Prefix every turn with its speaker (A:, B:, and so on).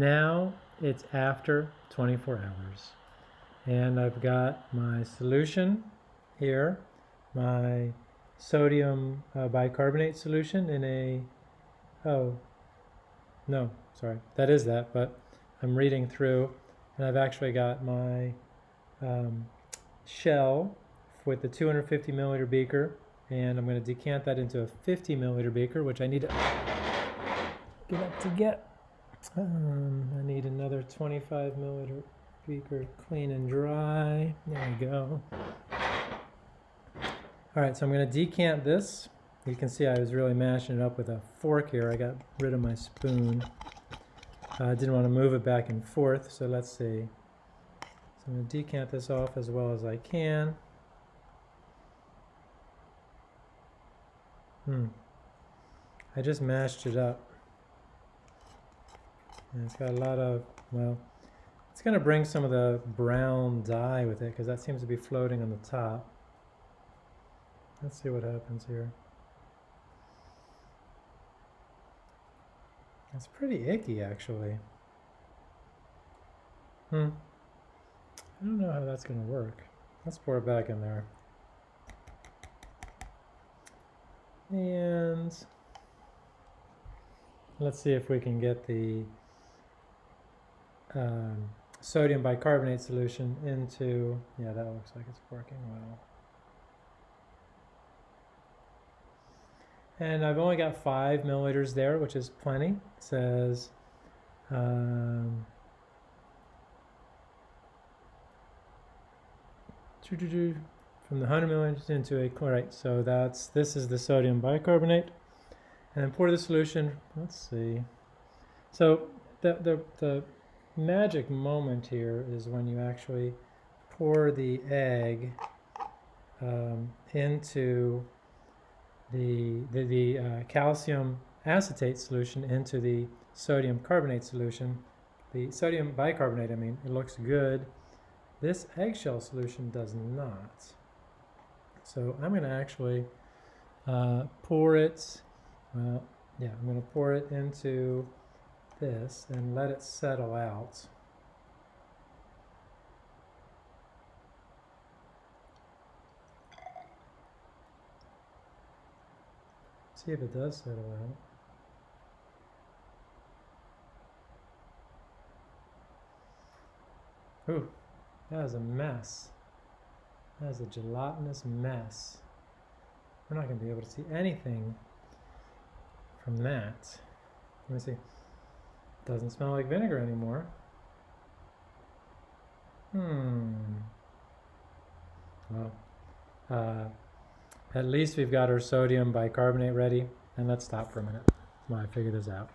A: Now it's after 24 hours and I've got my solution here, my sodium uh, bicarbonate solution in a, oh, no, sorry, that is that, but I'm reading through and I've actually got my um, shell with the 250 milliliter beaker and I'm going to decant that into a 50 milliliter beaker, which I need to get up to get. Um, I need another 25 milliliter beaker clean and dry. There we go. All right, so I'm going to decant this. You can see I was really mashing it up with a fork here. I got rid of my spoon. I uh, didn't want to move it back and forth, so let's see. So I'm going to decant this off as well as I can. Hmm. I just mashed it up. And it's got a lot of, well, it's going to bring some of the brown dye with it because that seems to be floating on the top. Let's see what happens here. It's pretty icky actually. Hmm. I don't know how that's going to work. Let's pour it back in there. And let's see if we can get the um, sodium bicarbonate solution into, yeah, that looks like it's working well. And I've only got five milliliters there, which is plenty. It says, um, from the 100 milliliters into a chlorite. So that's this is the sodium bicarbonate. And then pour the solution. Let's see. So the, the, the magic moment here is when you actually pour the egg um, into the, the, the uh, calcium acetate solution into the sodium carbonate solution. The sodium bicarbonate, I mean, it looks good. This eggshell solution does not. So I'm going to actually uh, pour it, well, yeah, I'm going to pour it into this and let it settle out. See if it does settle out. Ooh, that is a mess. That is a gelatinous mess. We're not going to be able to see anything from that. Let me see. Doesn't smell like vinegar anymore. Hmm. Well, uh, at least we've got our sodium bicarbonate ready. And let's stop for a minute while I figure this out.